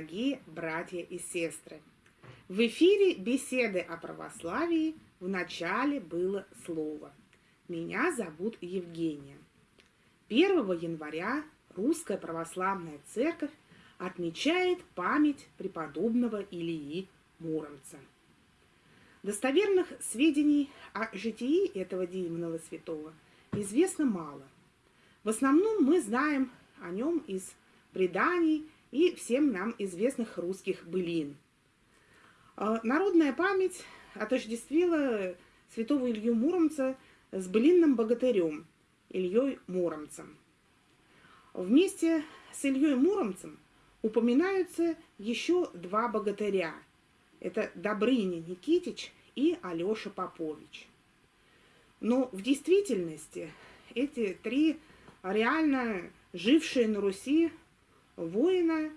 Дорогие братья и сестры! В эфире беседы о православии в начале было слово. Меня зовут Евгения. 1 января Русская Православная Церковь отмечает память преподобного Илии Муромца. Достоверных сведений о житии этого демонного святого известно мало. В основном мы знаем о нем из преданий и всем нам известных русских былин. А, народная память отождествила святого Илью Муромца с былинным богатырем Ильей Муромцем. Вместе с Ильей Муромцем упоминаются еще два богатыря. Это Добрыня Никитич и Алеша Попович. Но в действительности эти три реально жившие на Руси воина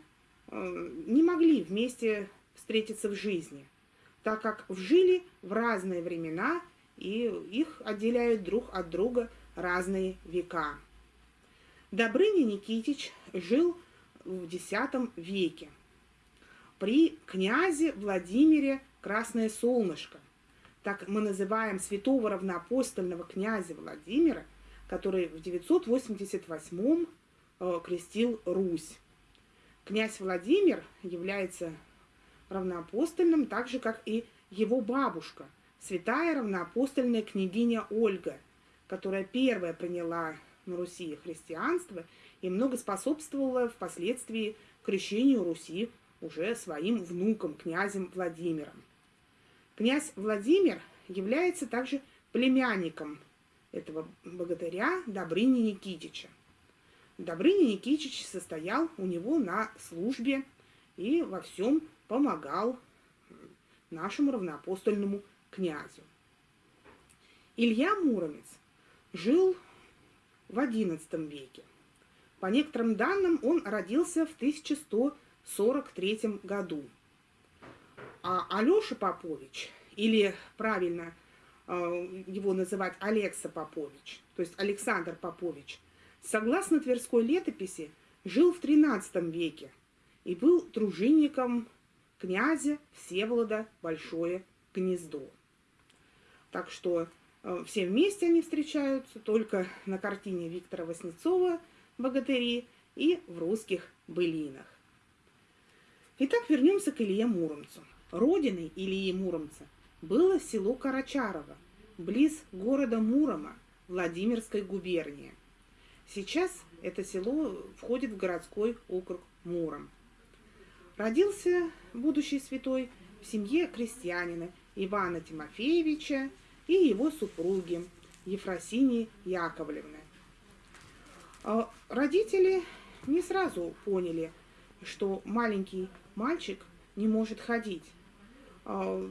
э, не могли вместе встретиться в жизни, так как жили в разные времена и их отделяют друг от друга разные века. Добрыня Никитич жил в X веке при князе Владимире Красное Солнышко. Так мы называем святого равноапостольного князя Владимира, который в 988 э, крестил Русь. Князь Владимир является равноапостольным, так же, как и его бабушка, святая равноапостольная княгиня Ольга, которая первая приняла на Руси христианство и много способствовала впоследствии крещению Руси уже своим внуком, князем Владимиром. Князь Владимир является также племянником этого богатыря Добрыни Никитича. Добрыня Никитич состоял у него на службе и во всем помогал нашему равноапостольному князю. Илья Муромец жил в XI веке. По некоторым данным, он родился в 1143 году. А Алеша Попович, или правильно э, его называть Алекса Попович, то есть Александр Попович – согласно Тверской летописи, жил в XIII веке и был дружинником князя Всеволода Большое Гнездо. Так что э, все вместе они встречаются только на картине Виктора Васнецова «Богатыри» и в русских былинах. Итак, вернемся к Илье Муромцу. Родиной Ильи Муромца было село Карачарово, близ города Мурома, Владимирской губернии – Сейчас это село входит в городской округ Муром. Родился будущий святой в семье крестьянина Ивана Тимофеевича и его супруги Ефросинии Яковлевны. А родители не сразу поняли, что маленький мальчик не может ходить. А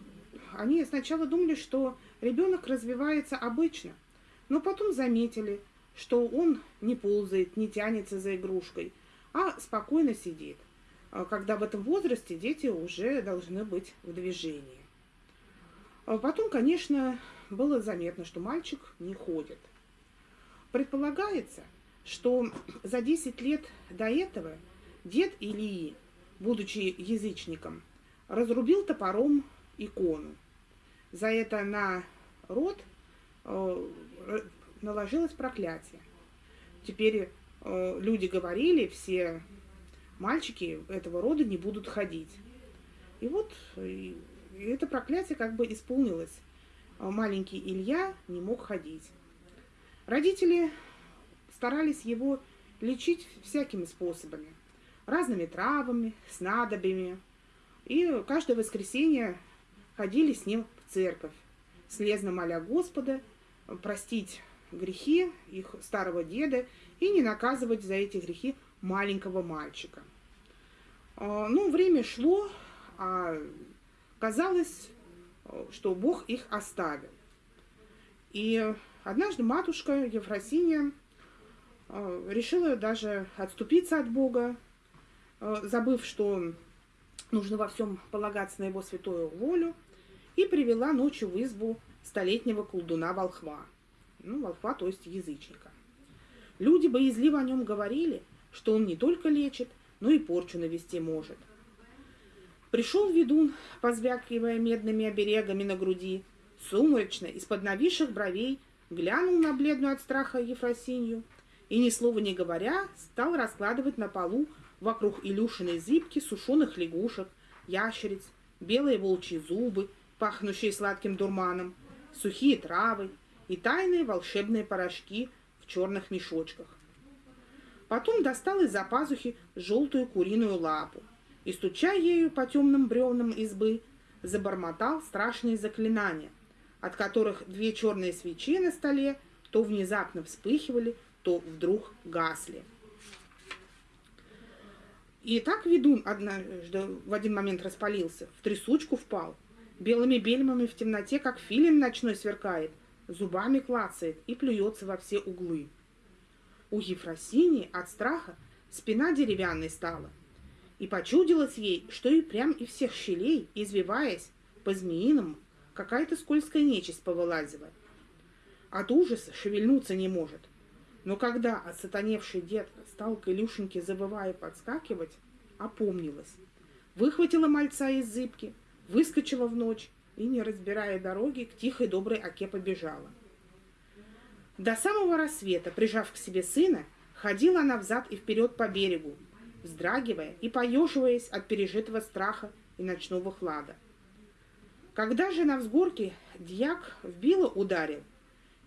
они сначала думали, что ребенок развивается обычно, но потом заметили, что он не ползает, не тянется за игрушкой, а спокойно сидит, а когда в этом возрасте дети уже должны быть в движении. А потом, конечно, было заметно, что мальчик не ходит. Предполагается, что за 10 лет до этого дед Илии, будучи язычником, разрубил топором икону. За это на род э, наложилось проклятие. Теперь э, люди говорили, все мальчики этого рода не будут ходить. И вот и, это проклятие как бы исполнилось. А маленький Илья не мог ходить. Родители старались его лечить всякими способами. Разными травами, снадобьями. И каждое воскресенье ходили с ним в церковь, слезно моля Господа простить грехи их старого деда и не наказывать за эти грехи маленького мальчика. А, ну, время шло, а казалось, что Бог их оставил. И однажды матушка Ефросиния а, решила даже отступиться от Бога, а, забыв, что нужно во всем полагаться на его святую волю, и привела ночью в избу столетнего колдуна Волхва ну, волхва, то есть язычника. Люди боязливо о нем говорили, что он не только лечит, но и порчу навести может. Пришел ведун, позвякивая медными оберегами на груди, сумрачно, из-под нависших бровей, глянул на бледную от страха Ефросинью и, ни слова не говоря, стал раскладывать на полу вокруг Илюшиной зыбки сушеных лягушек, ящериц, белые волчьи зубы, пахнущие сладким дурманом, сухие травы и тайные волшебные порошки в черных мешочках. Потом достал из-за пазухи желтую куриную лапу и, стуча ею по темным бревнам избы, забормотал страшные заклинания, от которых две черные свечи на столе то внезапно вспыхивали, то вдруг гасли. И так ведун однажды в один момент распалился, в трясучку впал, белыми бельмами в темноте, как филин ночной сверкает, зубами клацает и плюется во все углы. У Ефросинии от страха спина деревянной стала, и почудилось ей, что и прям из всех щелей, извиваясь по-змеиному, какая-то скользкая нечисть повылазивает. От ужаса шевельнуться не может. Но когда осатаневший дед стал к Илюшеньке, забывая подскакивать, опомнилась. Выхватила мальца из зыбки, выскочила в ночь и, не разбирая дороги, к тихой доброй оке побежала. До самого рассвета, прижав к себе сына, ходила она взад и вперед по берегу, вздрагивая и поеживаясь от пережитого страха и ночного хлада. Когда же на взгорке дьяк в било ударил,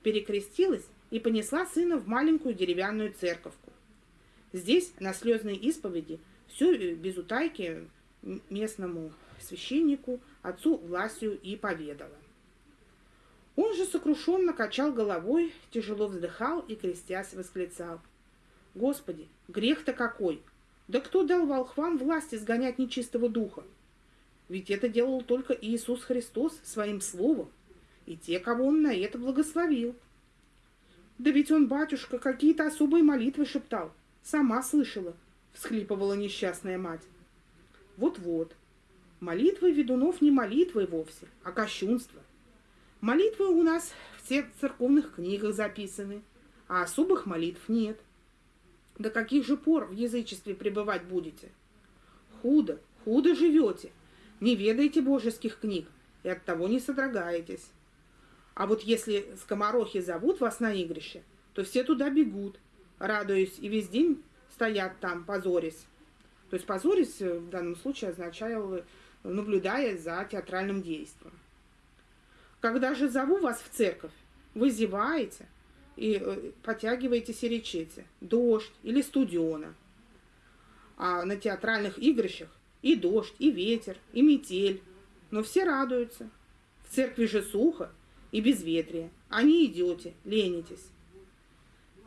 перекрестилась и понесла сына в маленькую деревянную церковку. Здесь, на слезной исповеди, все без утайки местному священнику, отцу Власию и поведала. Он же сокрушенно качал головой, тяжело вздыхал и, крестясь, восклицал. «Господи, грех-то какой! Да кто дал волхвам власть изгонять нечистого духа? Ведь это делал только Иисус Христос своим словом, и те, кого он на это благословил. Да ведь он, батюшка, какие-то особые молитвы шептал. Сама слышала, всхлипывала несчастная мать. Вот-вот, молитвы ведунов не молитвы вовсе, а кощунство. Молитвы у нас в всех церковных книгах записаны, а особых молитв нет. До каких же пор в язычестве пребывать будете? Худо, худо живете, не ведаете божеских книг и от того не содрогаетесь. А вот если скоморохи зовут вас на игрище, то все туда бегут, радуясь, и весь день стоят там, позорясь. То есть позорясь в данном случае означало, наблюдая за театральным действием. Когда же зову вас в церковь, вы зеваете и э, потягиваетесь и речете «дождь» или «студена». А на театральных игрищах и дождь, и ветер, и метель. Но все радуются. В церкви же сухо и безветрие, не идете, ленитесь.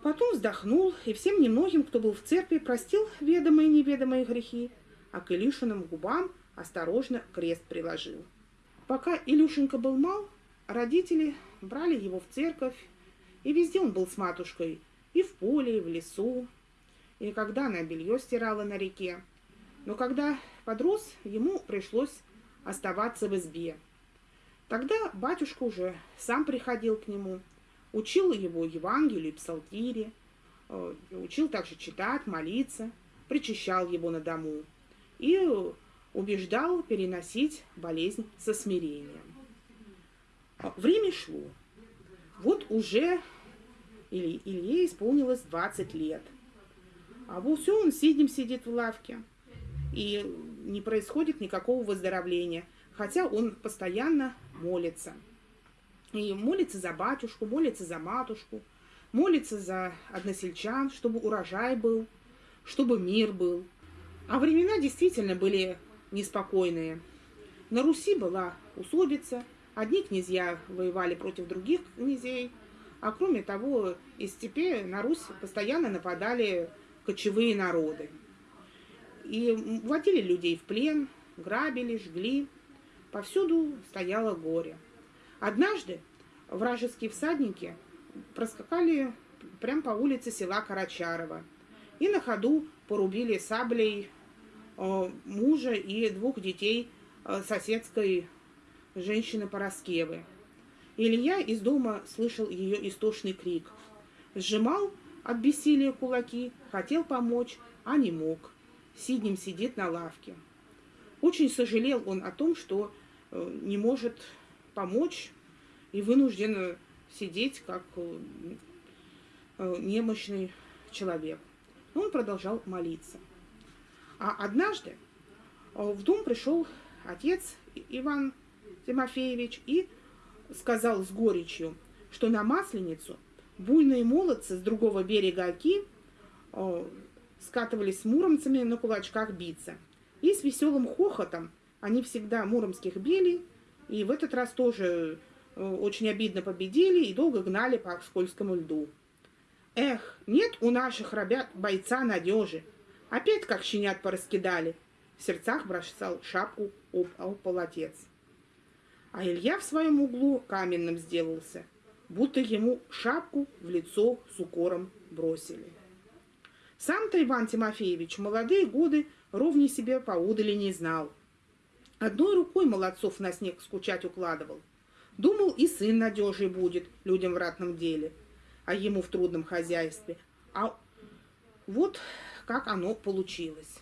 Потом вздохнул и всем немногим, кто был в церкви, простил ведомые и неведомые грехи, а к Илюшиным губам осторожно крест приложил. Пока Илюшенька был мал, Родители брали его в церковь, и везде он был с матушкой, и в поле, и в лесу, и когда она белье стирала на реке. Но когда подрос, ему пришлось оставаться в избе. Тогда батюшка уже сам приходил к нему, учил его Евангелию и псалтире, э, учил также читать, молиться, причащал его на дому и убеждал переносить болезнь со смирением. Время шло. Вот уже Илье, исполнилось 20 лет. А вот все, он сидим сидит в лавке. И не происходит никакого выздоровления. Хотя он постоянно молится. И молится за батюшку, молится за матушку, молится за односельчан, чтобы урожай был, чтобы мир был. А времена действительно были неспокойные. На Руси была усобица – Одни князья воевали против других князей, а кроме того, из степи на Русь постоянно нападали кочевые народы. И вводили людей в плен, грабили, жгли. Повсюду стояло горе. Однажды вражеские всадники проскакали прямо по улице села Карачарова и на ходу порубили саблей э, мужа и двух детей э, соседской женщины Пороскевы. Илья из дома слышал ее истошный крик. Сжимал от бессилия кулаки, хотел помочь, а не мог. сиднем сидит на лавке. Очень сожалел он о том, что э, не может помочь и вынужден сидеть как э, э, немощный человек. Он продолжал молиться. А однажды в дом пришел отец Иван Тимофеевич и сказал с горечью, что на Масленицу буйные молодцы с другого берега Оки скатывались с муромцами на кулачках биться. И с веселым хохотом они всегда муромских били, и в этот раз тоже э, очень обидно победили и долго гнали по скользкому льду. Эх, нет у наших ребят бойца надежи. Опять как щенят пораскидали. В сердцах бросал шапку об, об полотец. А Илья в своем углу каменным сделался, будто ему шапку в лицо с укором бросили. Сам-то Иван Тимофеевич молодые годы ровни себе поудали не знал. Одной рукой молодцов на снег скучать укладывал. Думал, и сын надежий будет людям в ратном деле, а ему в трудном хозяйстве. А вот как оно получилось.